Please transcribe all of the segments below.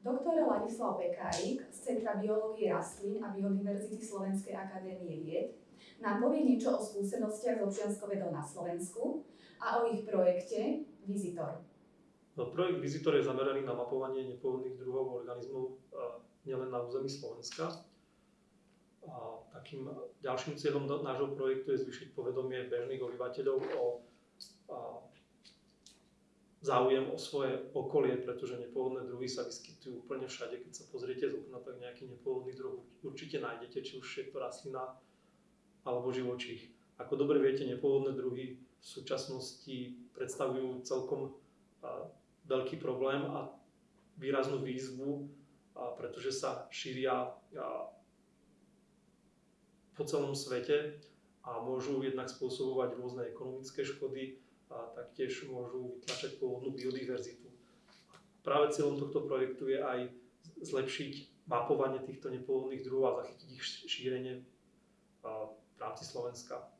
Doktor Ladislav Pekárik z Centra biológie rastlín a biodiverzity Slovenskej akadémie vied nám povie niečo o skúsenostiach s občianskou na Slovensku a o ich projekte Visitor. No, projekt Visitor je zameraný na mapovanie nepôvodných druhov organizmov nielen na území Slovenska. A takým ďalším cieľom nášho projektu je zvyšiť povedomie bežných obyvateľov o záujem o svoje okolie, pretože nepôvodné druhy sa vyskytujú úplne všade. Keď sa pozriete z okna, tak nejaký nepôvodný druh určite nájdete, či už je to rastlina alebo živočích. Ako dobre viete, nepôvodné druhy v súčasnosti predstavujú celkom veľký problém a výraznú výzvu, pretože sa šíria po celom svete a môžu jednak spôsobovať rôzne ekonomické škody, a taktiež môžu vytlačať pôvodnú biodiverzitu. Práve cieľom tohto projektu je aj zlepšiť mapovanie týchto nepôvodných druhov a zachytiť ich šírenie v rámci Slovenska.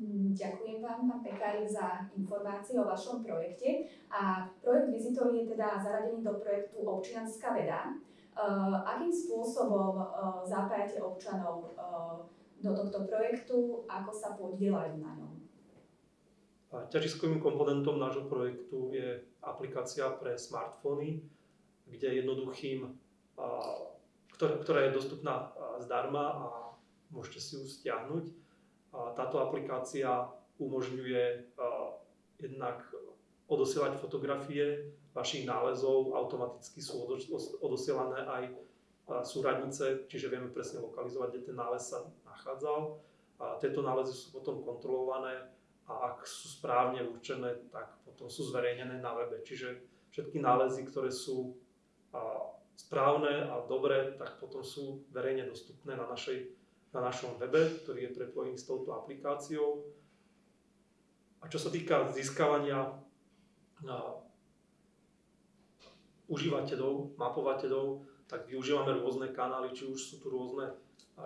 Mm, ďakujem vám, pán Pekárik, za informácie o vašom projekte. A projekt Visitor je teda zaradený do projektu Občianská veda. Uh, akým spôsobom uh, zapájate občanov uh, do tohto projektu, ako sa podielajú na ňom? Ťažiskovým komponentom nášho projektu je aplikácia pre smartfóny, kde jednoduchým, ktorá je dostupná zdarma a môžete si ju stiahnuť. Táto aplikácia umožňuje jednak odosielať fotografie vašich nálezov, automaticky sú odosielané aj súradnice, čiže vieme presne lokalizovať, kde ten nález sa nachádzal. Tieto nálezy sú potom kontrolované a ak sú správne určené, tak potom sú zverejnené na webe. Čiže všetky nálezy, ktoré sú správne a dobré, tak potom sú verejne dostupné na, našej, na našom webe, ktorý je prepojený s touto aplikáciou. A čo sa týka získavania užívateľov, mapovateľov, tak využívame rôzne kanály, či už sú tu rôzne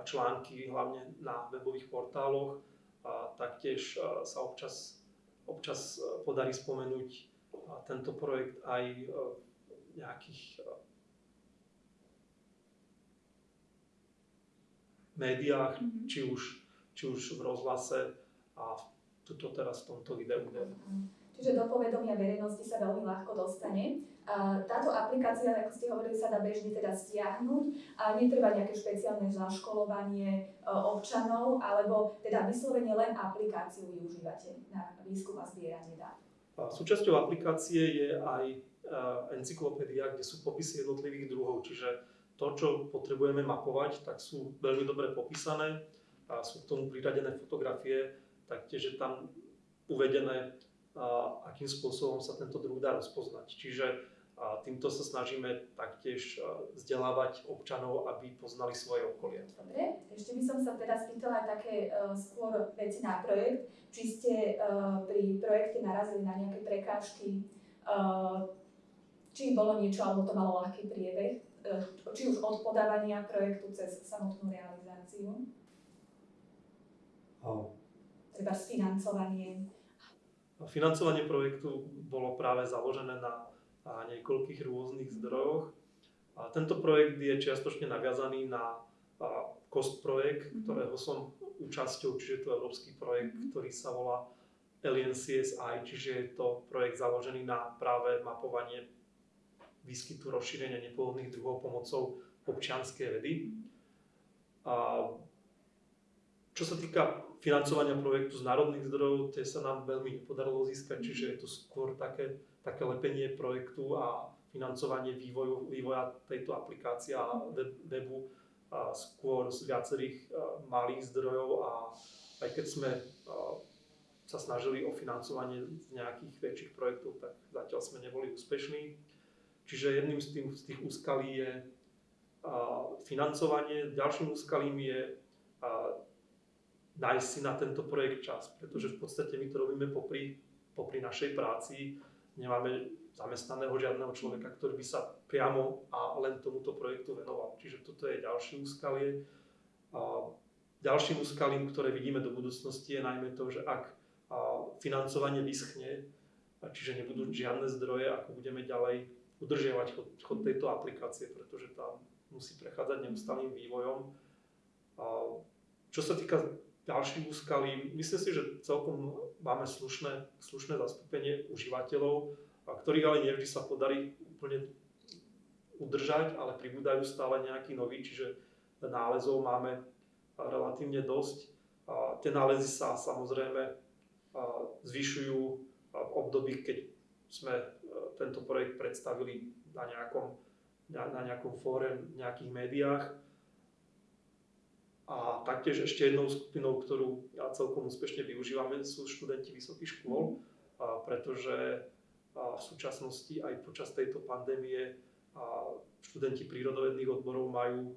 články, hlavne na webových portáloch, a taktiež sa občas, občas podarí spomenúť tento projekt aj v nejakých médiách, mm-hmm. či, už, či už v rozhlase a tuto teraz v tomto videu. Čiže do povedomia verejnosti sa veľmi ľahko dostane. Táto aplikácia, ako ste hovorili, sa dá bežne teda stiahnuť a netreba nejaké špeciálne zaškolovanie e, občanov, alebo teda vyslovene len aplikáciu využívate na výskum a zbieranie dát. Súčasťou aplikácie je aj e, encyklopédia, kde sú popisy jednotlivých druhov, čiže to, čo potrebujeme mapovať, tak sú veľmi dobre popísané a sú k tomu priradené fotografie, taktiež je tam uvedené, akým spôsobom sa tento druh dá rozpoznať. Čiže týmto sa snažíme taktiež vzdelávať občanov, aby poznali svoje okolie. Dobre, ešte by som sa teraz spýtala aj také uh, skôr veci na projekt. Či ste uh, pri projekte narazili na nejaké prekážky, uh, či bolo niečo, alebo to malo ľahký priebeh, či už od podávania projektu cez samotnú realizáciu? Oh. Treba financovanie. Financovanie projektu bolo práve založené na niekoľkých rôznych zdrojoch. A tento projekt je čiastočne naviazaný na COST projekt, mm-hmm. ktorého som účasťou, čiže je to európsky projekt, mm-hmm. ktorý sa volá Alien CSI, čiže je to projekt založený na práve mapovanie výskytu rozšírenia nepôvodných druhov pomocou občianskej vedy. A čo sa týka financovania projektu z národných zdrojov, tie sa nám veľmi nepodarilo získať, čiže je to skôr také také lepenie projektu a financovanie vývoju, vývoja tejto aplikácie a webu a skôr z viacerých malých zdrojov a aj keď sme sa snažili o financovanie z nejakých väčších projektov, tak zatiaľ sme neboli úspešní. Čiže jedným z tých, z tých úskalí je financovanie, ďalším úskalím je nájsť si na tento projekt čas, pretože v podstate my to robíme popri, popri našej práci, nemáme zamestnaného žiadneho človeka, ktorý by sa priamo a len tomuto projektu venoval. Čiže toto je ďalšie úskalie. A ďalším úskalím, ktoré vidíme do budúcnosti, je najmä to, že ak financovanie vyschne, čiže nebudú žiadne zdroje, ako budeme ďalej udržiavať chod, chod tejto aplikácie, pretože tam musí prechádzať neustálým vývojom. A čo sa týka ďalších úskalí, myslím si, že celkom máme slušné, slušné zastúpenie užívateľov, ktorých ale nevždy sa podarí úplne udržať, ale pribúdajú stále nejakí noví, čiže nálezov máme relatívne dosť. A tie nálezy sa samozrejme zvyšujú v období, keď sme e, tento projekt predstavili na nejakom, na, na nejakom fóre, v nejakých médiách. A taktiež ešte jednou skupinou, ktorú ja celkom úspešne využívame, sú študenti vysokých škôl, a pretože a v súčasnosti aj počas tejto pandémie a študenti prírodovedných odborov majú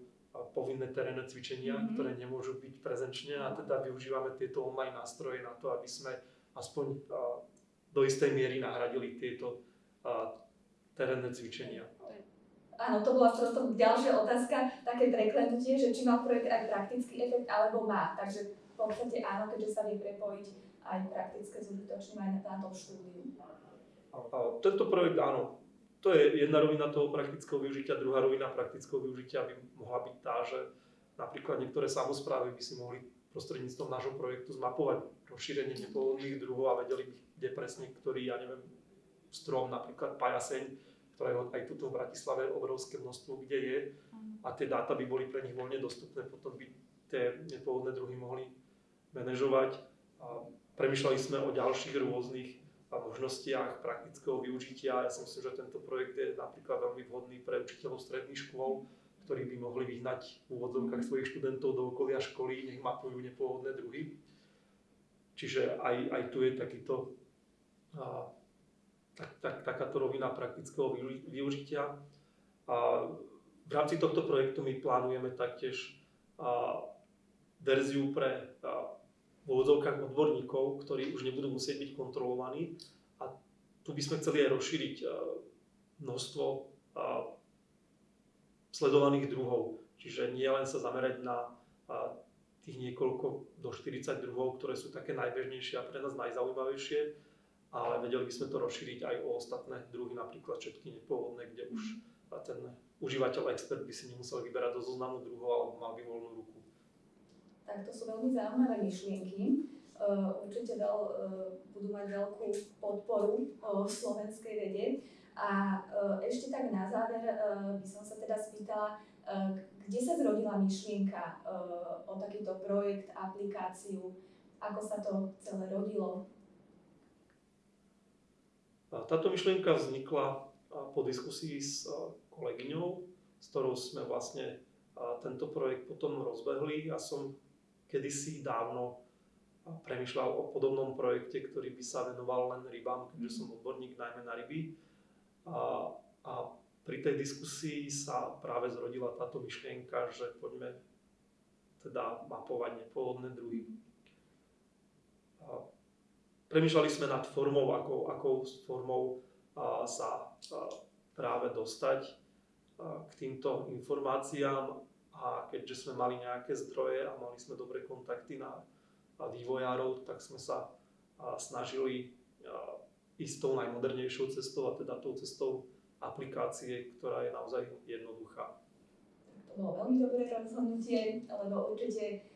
povinné terénne cvičenia, mm-hmm. ktoré nemôžu byť prezenčne a teda využívame tieto online nástroje na to, aby sme aspoň do istej miery nahradili tieto terénne cvičenia. Áno, to bola prosto ďalšia otázka, také preklenutie, že či má projekt aj praktický efekt, alebo má. Takže v podstate áno, keďže sa vie prepojiť aj praktické s užitočným aj na, tom štúdiu. Tento projekt áno, to je jedna rovina toho praktického využitia. Druhá rovina praktického využitia by mohla byť tá, že napríklad niektoré samozprávy by si mohli prostredníctvom nášho projektu zmapovať rozšírenie nepôvodných druhov a vedeli by, kde presne, ktorý, ja neviem, strom, napríklad pajaseň, ktorého aj tuto v Bratislave obrovské množstvo, kde je a tie dáta by boli pre nich voľne dostupné, potom by tie nepôvodné druhy mohli manažovať. A premýšľali sme o ďalších rôznych možnostiach praktického využitia. Ja si myslím, že tento projekt je napríklad veľmi vhodný pre učiteľov stredných škôl, ktorí by mohli vyhnať v úvodzovkách svojich študentov do okolia školy, nech mapujú nepôvodné druhy. Čiže aj, aj tu je takýto, tak, tak, takáto rovina praktického využitia. A v rámci tohto projektu my plánujeme taktiež a, verziu pre a, v úvodzovkách odborníkov, ktorí už nebudú musieť byť kontrolovaní. A tu by sme chceli aj rozšíriť eh, množstvo eh, sledovaných druhov. Čiže nie len sa zamerať na eh, tých niekoľko do 40 druhov, ktoré sú také najbežnejšie a pre nás najzaujímavejšie, ale vedeli by sme to rozšíriť aj o ostatné druhy, napríklad všetky nepôvodné, kde už ten užívateľ, expert by si nemusel vyberať do zoznamu druhov alebo mal by voľnú ruku. Tak to sú veľmi zaujímavé myšlienky. Uh, určite veľ, uh, budú mať veľkú podporu uh, v slovenskej vede. A ešte tak na záver by som sa teda spýtala, kde sa zrodila myšlienka o takýto projekt, aplikáciu, ako sa to celé rodilo? Táto myšlienka vznikla po diskusii s kolegyňou, s ktorou sme vlastne tento projekt potom rozbehli. Ja som kedysi dávno premyšľal o podobnom projekte, ktorý by sa venoval len rybám, keďže som odborník najmä na ryby. A, a pri tej diskusii sa práve zrodila táto myšlienka, že poďme teda mapovať nepôvodné druhy. A premýšľali sme nad formou, ako, akou formou a, sa a, práve dostať a, k týmto informáciám a keďže sme mali nejaké zdroje a mali sme dobré kontakty na, na vývojárov, tak sme sa snažili ísť tou najmodernejšou cestou a teda tou cestou aplikácie, ktorá je naozaj jednoduchá. To bolo veľmi dobré rozhodnutie, lebo určite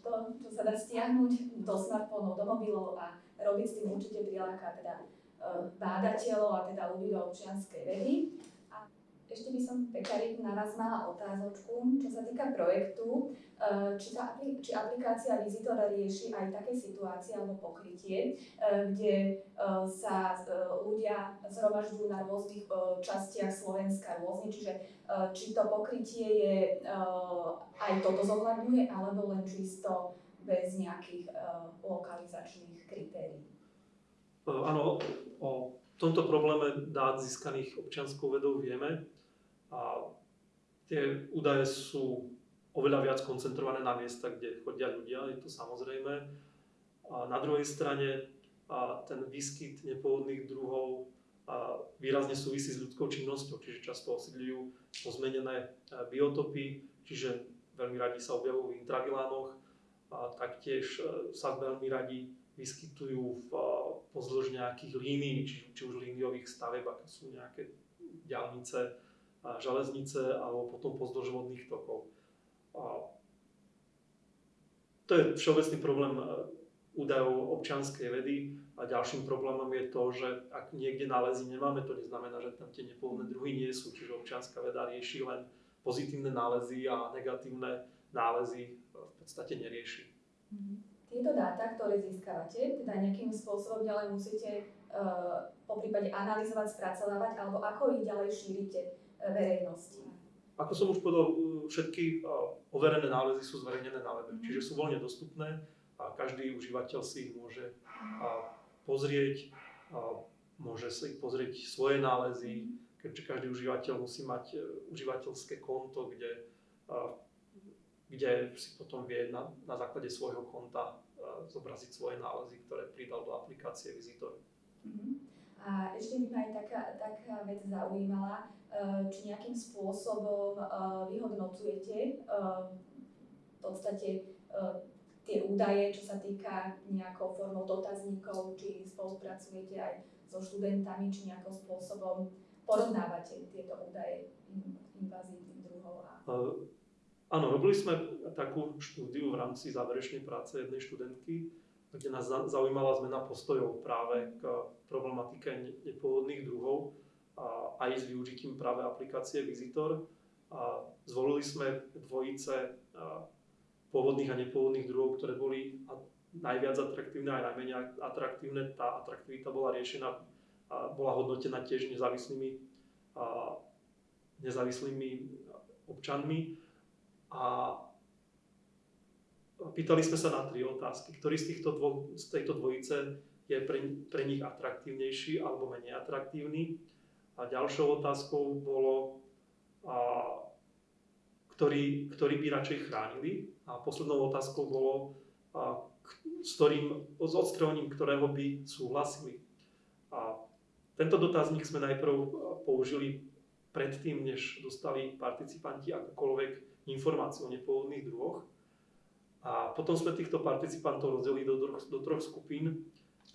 to, čo sa dá stiahnuť do smartfónov, do mobilov a robiť s tým určite priláka teda bádateľov a teda ľudí do občianskej vedy. Ešte by som, Pekari, na vás mala otázočku, čo sa týka projektu, e, či, tá, či aplikácia Visitor rieši aj také situácie alebo pokrytie, e, kde e, sa ľudia zhromažďujú na rôznych častiach Slovenska rôzne, čiže či to pokrytie je aj toto zohľadňuje, alebo len čisto bez nejakých lokalizačných kritérií. Áno, o tomto probléme dát získaných občianskou vedou vieme. A tie údaje sú oveľa viac koncentrované na miesta, kde chodia ľudia, je to samozrejme. A na druhej strane a ten výskyt nepôvodných druhov a výrazne súvisí s ľudskou činnosťou, čiže často osídľujú pozmenené e, biotopy, čiže veľmi radi sa objavujú v intravilánoch a taktiež e, sa veľmi radi vyskytujú v, pozdĺž nejakých línií, či, či už líniových staveb, ako sú nejaké diálnice, železnice alebo potom pozdĺž tokov. A to je všeobecný problém e, údajov občianskej vedy a ďalším problémom je to, že ak niekde nálezy nemáme, to neznamená, že tam tie nepôvodné druhy nie sú. Čiže občianská veda rieši len pozitívne nálezy a negatívne nálezy v podstate nerieši. Mhm. Tieto dáta, ktoré získavate, teda nejakým spôsobom ďalej musíte uh, po prípade analyzovať, spracovávať, alebo ako ich ďalej šírite verejnosti? Ako som už povedal, všetky overené nálezy sú zverejnené na webe, mm-hmm. čiže sú voľne dostupné a každý užívateľ si ich môže pozrieť, môže si pozrieť svoje nálezy, keďže každý užívateľ musí mať užívateľské konto, kde kde si potom vie na, na základe svojho konta zobraziť svoje nálezy, ktoré pridal do aplikácie Visitor. Uh-huh. A ešte by ma aj taká, taká vec zaujímala, uh, či nejakým spôsobom uh, vyhodnocujete uh, v podstate tie údaje, čo sa týka nejakou formou dotazníkov, či spolupracujete aj so študentami, či nejakým spôsobom porovnávate tieto údaje invazívnych druhov. A... Áno, robili sme takú štúdiu v rámci záverečnej práce jednej študentky, kde nás zaujímala zmena postojov práve k problematike nepôvodných druhov a aj s využitím práve aplikácie Visitor. A zvolili sme dvojice pôvodných a nepôvodných druhov, ktoré boli najviac atraktívne aj najmenej atraktívne. Tá atraktivita bola riešená bola hodnotená tiež nezávislými, nezávislými občanmi a pýtali sme sa na tri otázky. Ktorý z, týchto dvo, z tejto dvojice je pre, pre nich atraktívnejší alebo menej atraktívny. A ďalšou otázkou bolo, a, ktorý, ktorý by radšej chránili. A poslednou otázkou bolo, a, s ktorým, s odstreľovaním ktorého by súhlasili. A tento dotazník sme najprv použili predtým, než dostali participanti akokoľvek informácií o nepôvodných druhoch. A potom sme týchto participantov rozdelili do, do troch skupín,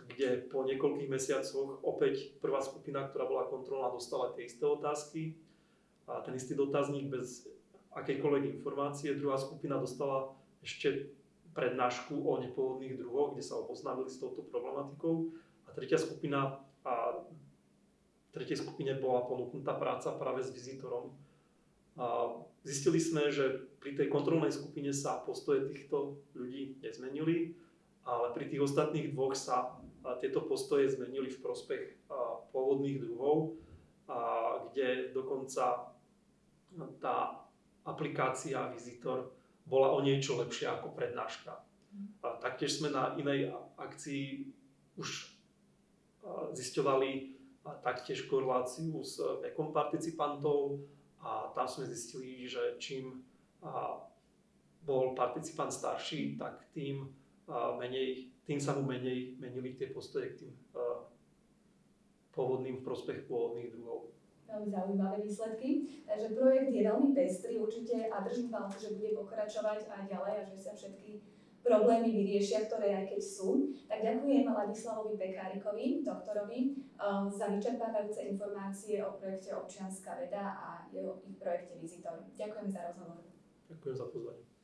kde po niekoľkých mesiacoch opäť prvá skupina, ktorá bola kontrolná, dostala tie isté otázky a ten istý dotazník bez akejkoľvek informácie. Druhá skupina dostala ešte prednášku o nepôvodných druhoch, kde sa oboznámili s touto problematikou. A tretia skupina a tretej skupine bola ponúknutá práca práve s vizitorom, Zistili sme, že pri tej kontrolnej skupine sa postoje týchto ľudí nezmenili, ale pri tých ostatných dvoch sa tieto postoje zmenili v prospech pôvodných druhov, kde dokonca tá aplikácia Visitor bola o niečo lepšia ako prednáška. Taktiež sme na inej akcii už zisťovali taktiež koreláciu s vekom participantov, a tam sme zistili, že čím bol participant starší, tak tým, menej, tým sa mu menej menili tie postoje k tým pôvodným v prospech pôvodných druhov. Veľmi zaujímavé výsledky. Takže projekt je veľmi pestrý určite a držím palce, že bude pokračovať aj ďalej a že sa všetky problémy vyriešia, ktoré aj keď sú. Tak ďakujem Ladislavovi Pekárikovi, doktorovi, um, za vyčerpávajúce informácie o projekte Občianská veda a jeho, projekte Vizitor. Ďakujem za rozhovor. Ďakujem za pozvanie.